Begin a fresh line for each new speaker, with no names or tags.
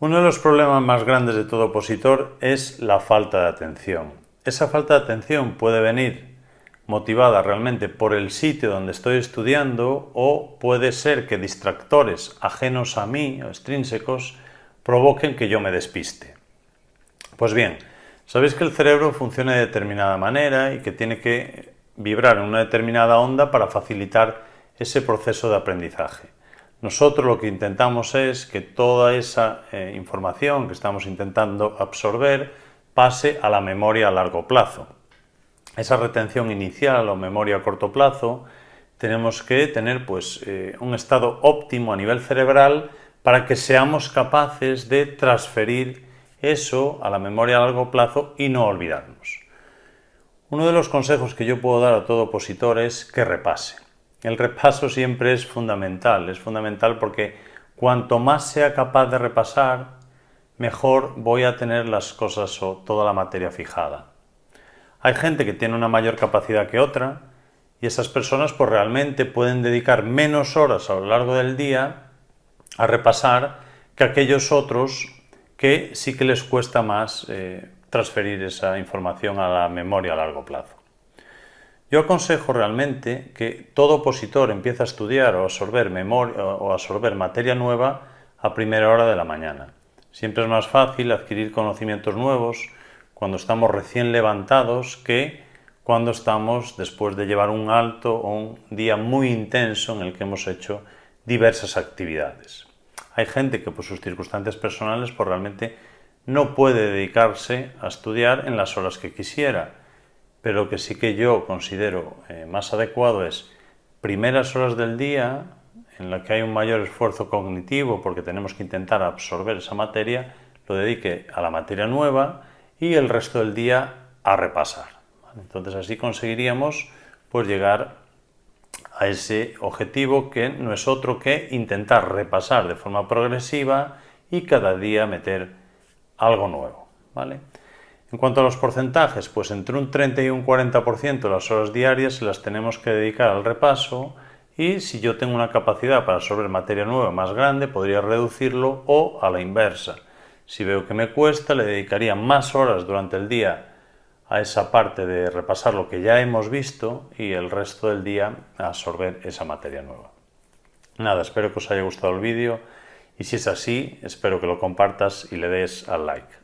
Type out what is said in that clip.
Uno de los problemas más grandes de todo opositor es la falta de atención. Esa falta de atención puede venir motivada realmente por el sitio donde estoy estudiando o puede ser que distractores ajenos a mí o extrínsecos provoquen que yo me despiste. Pues bien, sabéis que el cerebro funciona de determinada manera y que tiene que vibrar en una determinada onda para facilitar ese proceso de aprendizaje. Nosotros lo que intentamos es que toda esa eh, información que estamos intentando absorber pase a la memoria a largo plazo. Esa retención inicial o memoria a corto plazo tenemos que tener pues, eh, un estado óptimo a nivel cerebral para que seamos capaces de transferir eso a la memoria a largo plazo y no olvidarnos. Uno de los consejos que yo puedo dar a todo opositor es que repase. El repaso siempre es fundamental, es fundamental porque cuanto más sea capaz de repasar, mejor voy a tener las cosas o toda la materia fijada. Hay gente que tiene una mayor capacidad que otra y esas personas pues realmente pueden dedicar menos horas a lo largo del día a repasar que aquellos otros que sí que les cuesta más eh, transferir esa información a la memoria a largo plazo. Yo aconsejo realmente que todo opositor empiece a estudiar o absorber, memoria, o absorber materia nueva a primera hora de la mañana. Siempre es más fácil adquirir conocimientos nuevos cuando estamos recién levantados que cuando estamos después de llevar un alto o un día muy intenso en el que hemos hecho diversas actividades. Hay gente que por sus circunstancias personales pues realmente no puede dedicarse a estudiar en las horas que quisiera pero que sí que yo considero eh, más adecuado es primeras horas del día en la que hay un mayor esfuerzo cognitivo porque tenemos que intentar absorber esa materia, lo dedique a la materia nueva y el resto del día a repasar. Entonces así conseguiríamos pues llegar a ese objetivo que no es otro que intentar repasar de forma progresiva y cada día meter algo nuevo. ¿vale? En cuanto a los porcentajes, pues entre un 30 y un 40% de las horas diarias las tenemos que dedicar al repaso y si yo tengo una capacidad para absorber materia nueva más grande, podría reducirlo o a la inversa. Si veo que me cuesta, le dedicaría más horas durante el día a esa parte de repasar lo que ya hemos visto y el resto del día a absorber esa materia nueva. Nada, espero que os haya gustado el vídeo y si es así, espero que lo compartas y le des al like.